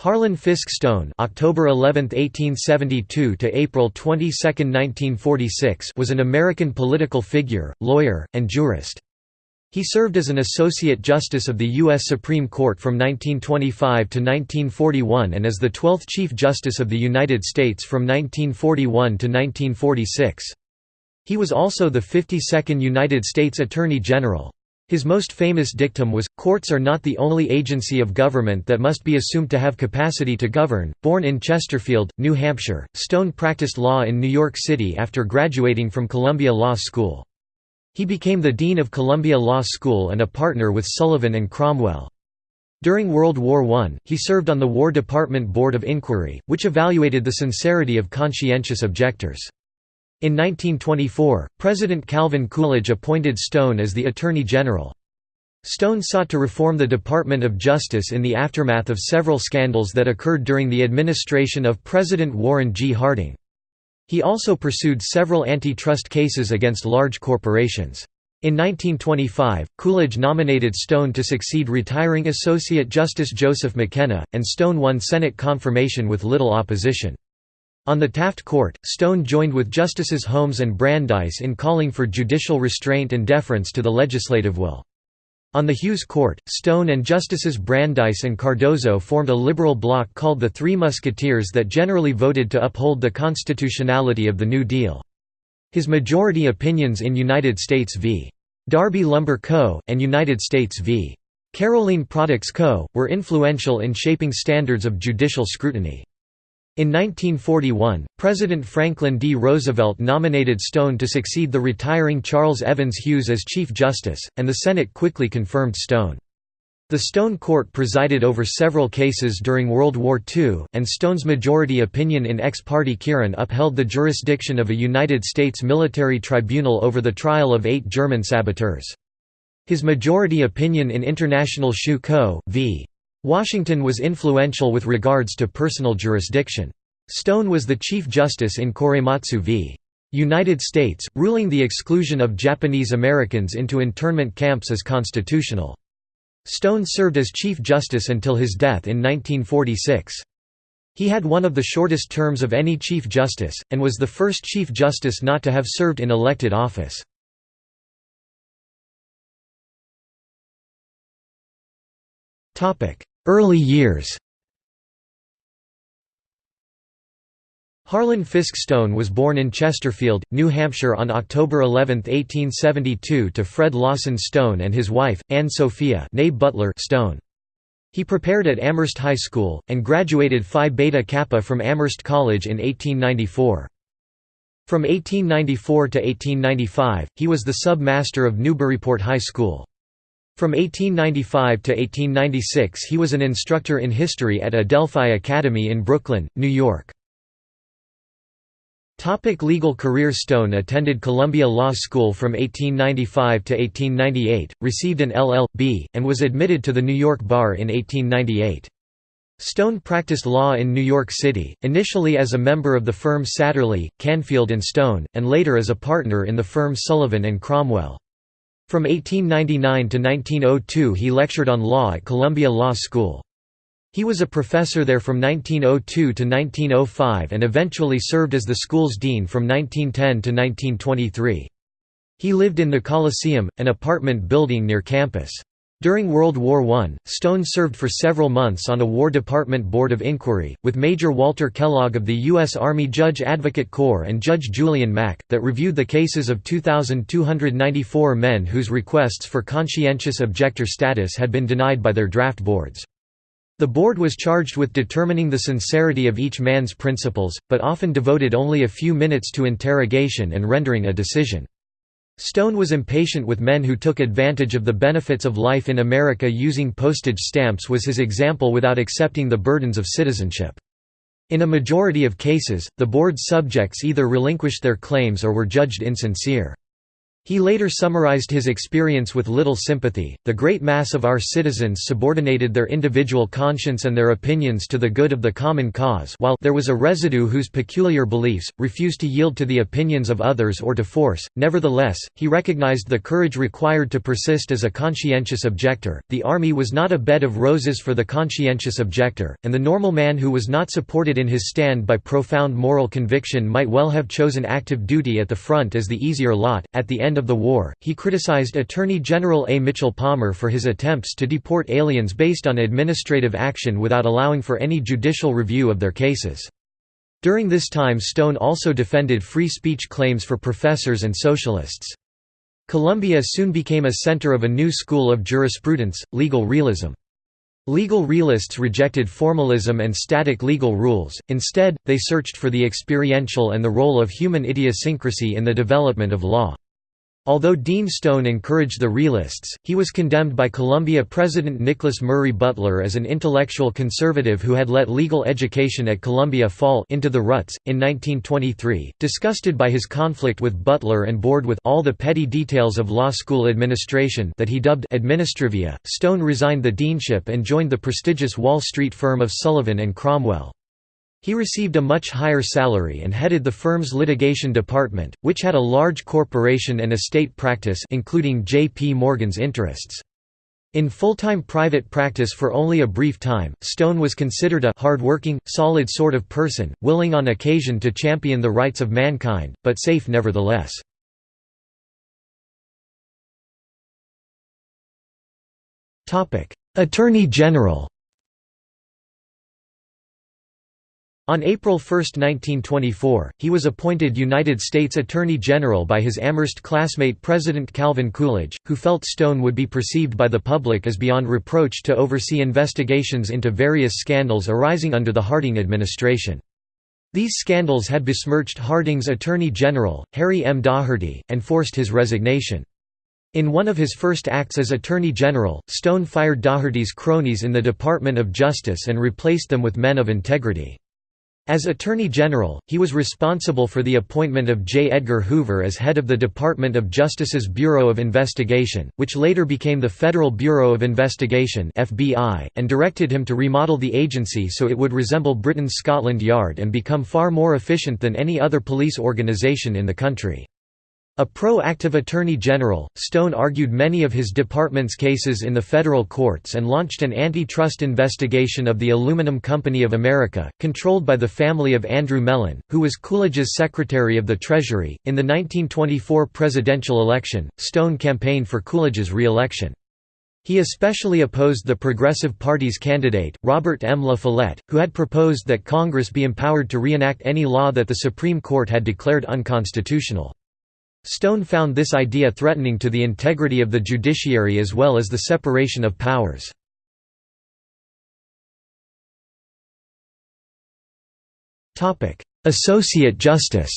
Harlan Fiske Stone October 11, 1872 to April 22, 1946 was an American political figure, lawyer, and jurist. He served as an Associate Justice of the U.S. Supreme Court from 1925 to 1941 and as the 12th Chief Justice of the United States from 1941 to 1946. He was also the 52nd United States Attorney General. His most famous dictum was, Courts are not the only agency of government that must be assumed to have capacity to govern. Born in Chesterfield, New Hampshire, Stone practiced law in New York City after graduating from Columbia Law School. He became the Dean of Columbia Law School and a partner with Sullivan and Cromwell. During World War I, he served on the War Department Board of Inquiry, which evaluated the sincerity of conscientious objectors. In 1924, President Calvin Coolidge appointed Stone as the Attorney General. Stone sought to reform the Department of Justice in the aftermath of several scandals that occurred during the administration of President Warren G. Harding. He also pursued several antitrust cases against large corporations. In 1925, Coolidge nominated Stone to succeed retiring Associate Justice Joseph McKenna, and Stone won Senate confirmation with little opposition. On the Taft Court, Stone joined with Justices Holmes and Brandeis in calling for judicial restraint and deference to the legislative will. On the Hughes Court, Stone and Justices Brandeis and Cardozo formed a liberal bloc called the Three Musketeers that generally voted to uphold the constitutionality of the New Deal. His majority opinions in United States v. Darby Lumber Co., and United States v. Carolene Products Co., were influential in shaping standards of judicial scrutiny. In 1941, President Franklin D. Roosevelt nominated Stone to succeed the retiring Charles Evans Hughes as Chief Justice, and the Senate quickly confirmed Stone. The Stone Court presided over several cases during World War II, and Stone's majority opinion in Ex parte Quirin upheld the jurisdiction of a United States military tribunal over the trial of eight German saboteurs. His majority opinion in International Shoe Co. v. Washington was influential with regards to personal jurisdiction. Stone was the Chief Justice in Korematsu v. United States, ruling the exclusion of Japanese Americans into internment camps as constitutional. Stone served as Chief Justice until his death in 1946. He had one of the shortest terms of any Chief Justice, and was the first Chief Justice not to have served in elected office. Early years Harlan Fiske Stone was born in Chesterfield, New Hampshire on October 11, 1872 to Fred Lawson Stone and his wife, Anne Sophia Butler Stone. He prepared at Amherst High School, and graduated Phi Beta Kappa from Amherst College in 1894. From 1894 to 1895, he was the sub-master of Newburyport High School. From 1895 to 1896 he was an instructor in history at Adelphi Academy in Brooklyn, New York. Topic legal career Stone attended Columbia Law School from 1895 to 1898, received an LL.B., and was admitted to the New York Bar in 1898. Stone practiced law in New York City, initially as a member of the firm Satterlee, Canfield Stone, and later as a partner in the firm Sullivan Cromwell. From 1899 to 1902 he lectured on law at Columbia Law School. He was a professor there from 1902 to 1905 and eventually served as the school's dean from 1910 to 1923. He lived in the Coliseum, an apartment building near campus. During World War I, Stone served for several months on a War Department Board of Inquiry, with Major Walter Kellogg of the U.S. Army Judge Advocate Corps and Judge Julian Mack, that reviewed the cases of 2,294 men whose requests for conscientious objector status had been denied by their draft boards. The board was charged with determining the sincerity of each man's principles, but often devoted only a few minutes to interrogation and rendering a decision. Stone was impatient with men who took advantage of the benefits of life in America using postage stamps was his example without accepting the burdens of citizenship. In a majority of cases, the board's subjects either relinquished their claims or were judged insincere. He later summarized his experience with little sympathy. The great mass of our citizens subordinated their individual conscience and their opinions to the good of the common cause, while there was a residue whose peculiar beliefs refused to yield to the opinions of others or to force. Nevertheless, he recognized the courage required to persist as a conscientious objector. The army was not a bed of roses for the conscientious objector, and the normal man who was not supported in his stand by profound moral conviction might well have chosen active duty at the front as the easier lot. At the end end of the war, he criticized Attorney General A. Mitchell Palmer for his attempts to deport aliens based on administrative action without allowing for any judicial review of their cases. During this time Stone also defended free speech claims for professors and socialists. Columbia soon became a center of a new school of jurisprudence, legal realism. Legal realists rejected formalism and static legal rules, instead, they searched for the experiential and the role of human idiosyncrasy in the development of law. Although Dean Stone encouraged the realists, he was condemned by Columbia President Nicholas Murray Butler as an intellectual conservative who had let legal education at Columbia fall into the ruts. In 1923, disgusted by his conflict with Butler and bored with all the petty details of law school administration that he dubbed administrivia, Stone resigned the deanship and joined the prestigious Wall Street firm of Sullivan and Cromwell. He received a much higher salary and headed the firm's litigation department, which had a large corporation and estate practice including J.P. Morgan's interests. In full-time private practice for only a brief time, Stone was considered a hard-working, solid sort of person, willing on occasion to champion the rights of mankind, but safe nevertheless. Attorney General On April 1, 1924, he was appointed United States Attorney General by his Amherst classmate President Calvin Coolidge, who felt Stone would be perceived by the public as beyond reproach to oversee investigations into various scandals arising under the Harding administration. These scandals had besmirched Harding's Attorney General, Harry M. Daugherty, and forced his resignation. In one of his first acts as Attorney General, Stone fired Daugherty's cronies in the Department of Justice and replaced them with men of integrity. As Attorney General, he was responsible for the appointment of J. Edgar Hoover as head of the Department of Justice's Bureau of Investigation, which later became the Federal Bureau of Investigation and directed him to remodel the agency so it would resemble Britain's Scotland Yard and become far more efficient than any other police organization in the country. A pro-active attorney general, Stone argued many of his department's cases in the federal courts and launched an antitrust investigation of the Aluminum Company of America, controlled by the family of Andrew Mellon, who was Coolidge's Secretary of the Treasury. In the 1924 presidential election, Stone campaigned for Coolidge's re-election. He especially opposed the Progressive Party's candidate, Robert M. La Follette, who had proposed that Congress be empowered to reenact any law that the Supreme Court had declared unconstitutional. Stone found this idea threatening to the integrity of the judiciary as well as the separation of powers. Associate Justice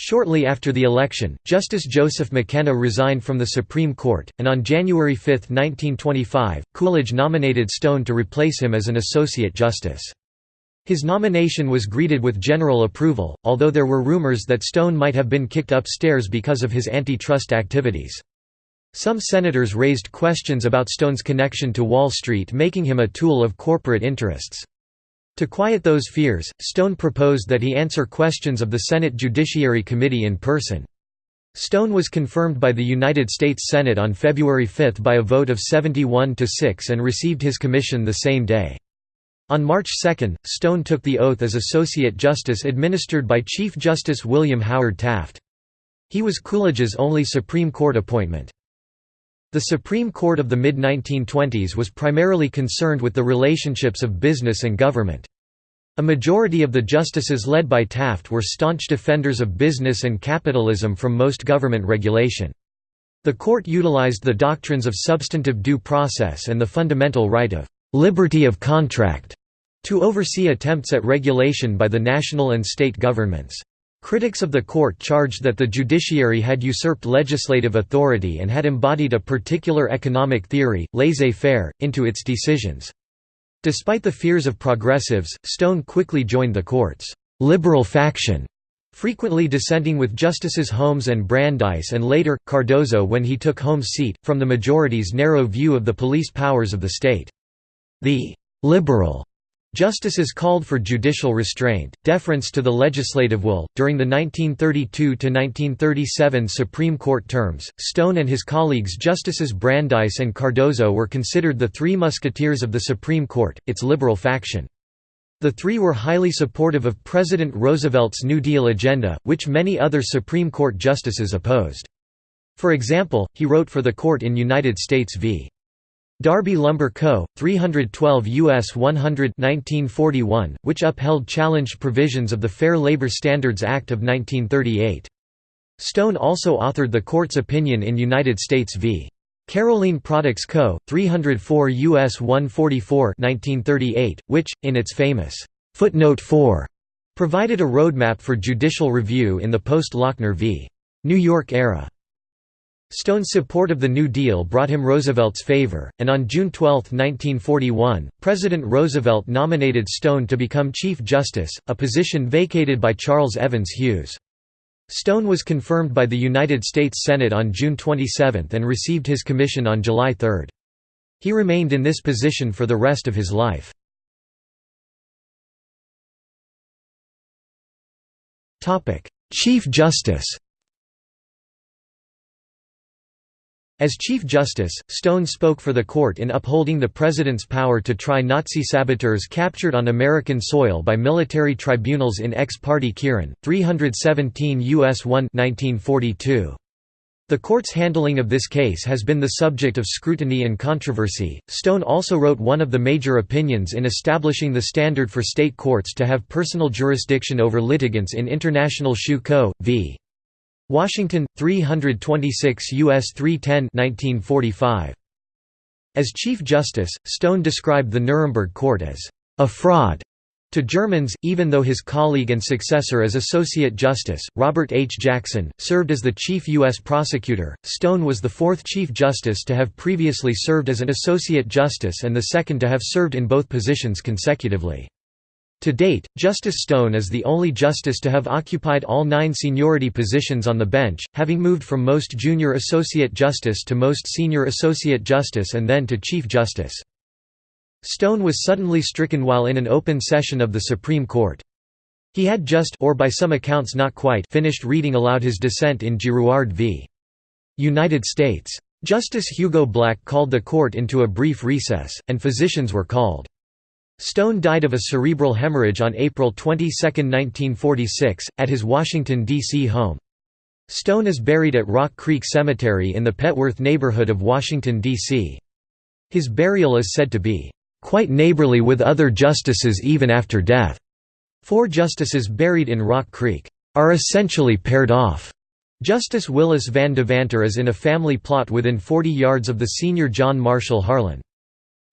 Shortly after the election, Justice Joseph McKenna resigned from the Supreme Court, and on January 5, 1925, Coolidge nominated Stone to replace him as an Associate Justice. His nomination was greeted with general approval, although there were rumors that Stone might have been kicked upstairs because of his antitrust activities. Some senators raised questions about Stone's connection to Wall Street making him a tool of corporate interests. To quiet those fears, Stone proposed that he answer questions of the Senate Judiciary Committee in person. Stone was confirmed by the United States Senate on February 5 by a vote of 71 to 6 and received his commission the same day. On March 2, Stone took the oath as Associate Justice administered by Chief Justice William Howard Taft. He was Coolidge's only Supreme Court appointment. The Supreme Court of the mid-1920s was primarily concerned with the relationships of business and government. A majority of the justices led by Taft were staunch defenders of business and capitalism from most government regulation. The court utilized the doctrines of substantive due process and the fundamental right of liberty of contract to oversee attempts at regulation by the national and state governments. Critics of the court charged that the judiciary had usurped legislative authority and had embodied a particular economic theory, laissez-faire, into its decisions. Despite the fears of progressives, Stone quickly joined the court's «liberal faction», frequently dissenting with Justices Holmes and Brandeis and later, Cardozo when he took Holmes' seat, from the majority's narrow view of the police powers of the state. The «liberal» Justices called for judicial restraint, deference to the legislative will. During the 1932 to 1937 Supreme Court terms, Stone and his colleagues Justices Brandeis and Cardozo were considered the Three Musketeers of the Supreme Court, its liberal faction. The three were highly supportive of President Roosevelt's New Deal agenda, which many other Supreme Court justices opposed. For example, he wrote for the court in United States v. Darby Lumber Co., 312 U.S. 100 1941, which upheld challenged provisions of the Fair Labor Standards Act of 1938. Stone also authored the court's opinion in United States v. Carolene Products Co., 304 U.S. 144 1938, which, in its famous «Footnote 4», provided a roadmap for judicial review in the post-Lochner v. New York era. Stone's support of the New Deal brought him Roosevelt's favor, and on June 12, 1941, President Roosevelt nominated Stone to become Chief Justice, a position vacated by Charles Evans Hughes. Stone was confirmed by the United States Senate on June 27 and received his commission on July 3. He remained in this position for the rest of his life. Chief Justice As Chief Justice, Stone spoke for the court in upholding the president's power to try Nazi saboteurs captured on American soil by military tribunals in ex parte Quirin, 317 U.S. 1 1942. The court's handling of this case has been the subject of scrutiny and controversy. Stone also wrote one of the major opinions in establishing the standard for state courts to have personal jurisdiction over litigants in International Shoe Co. v. Washington, 326 U.S. 310 1945. As Chief Justice, Stone described the Nuremberg Court as a fraud to Germans, even though his colleague and successor as Associate Justice, Robert H. Jackson, served as the Chief U.S. Prosecutor. Stone was the fourth Chief Justice to have previously served as an Associate Justice and the second to have served in both positions consecutively. To date, Justice Stone is the only justice to have occupied all nine seniority positions on the bench, having moved from most junior associate justice to most senior associate justice and then to Chief Justice. Stone was suddenly stricken while in an open session of the Supreme Court. He had just or by some accounts not quite finished reading aloud his dissent in Girouard v. United States. Justice Hugo Black called the court into a brief recess, and physicians were called. Stone died of a cerebral hemorrhage on April 22, 1946, at his Washington, D.C. home. Stone is buried at Rock Creek Cemetery in the Petworth neighborhood of Washington, D.C. His burial is said to be, "...quite neighborly with other justices even after death." Four justices buried in Rock Creek, "...are essentially paired off." Justice Willis Van Devanter is in a family plot within 40 yards of the senior John Marshall Harlan.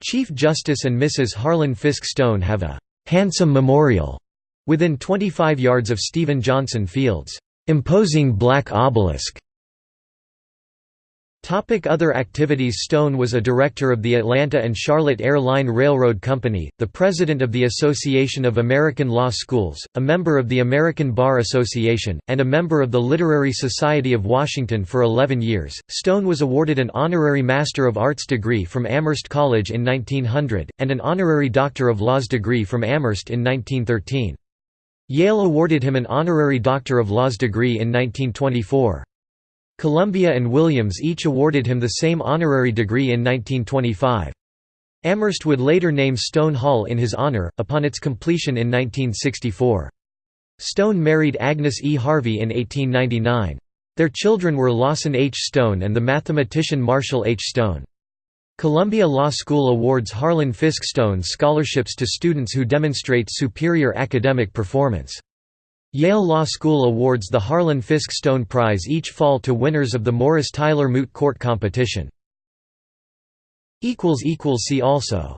Chief Justice and Mrs. Harlan Fiske Stone have a «handsome memorial» within 25 yards of Stephen Johnson Field's «imposing black obelisk» Topic other activities Stone was a director of the Atlanta and Charlotte Air Line Railroad Company, the president of the Association of American Law Schools, a member of the American Bar Association, and a member of the Literary Society of Washington for 11 years. Stone was awarded an honorary Master of Arts degree from Amherst College in 1900, and an honorary Doctor of Laws degree from Amherst in 1913. Yale awarded him an honorary Doctor of Laws degree in 1924. Columbia and Williams each awarded him the same honorary degree in 1925. Amherst would later name Stone Hall in his honor, upon its completion in 1964. Stone married Agnes E. Harvey in 1899. Their children were Lawson H. Stone and the mathematician Marshall H. Stone. Columbia Law School awards Harlan Fiske Stone scholarships to students who demonstrate superior academic performance. Yale Law School awards the Harlan Fiske Stone Prize each fall to winners of the Morris Tyler Moot Court competition. See also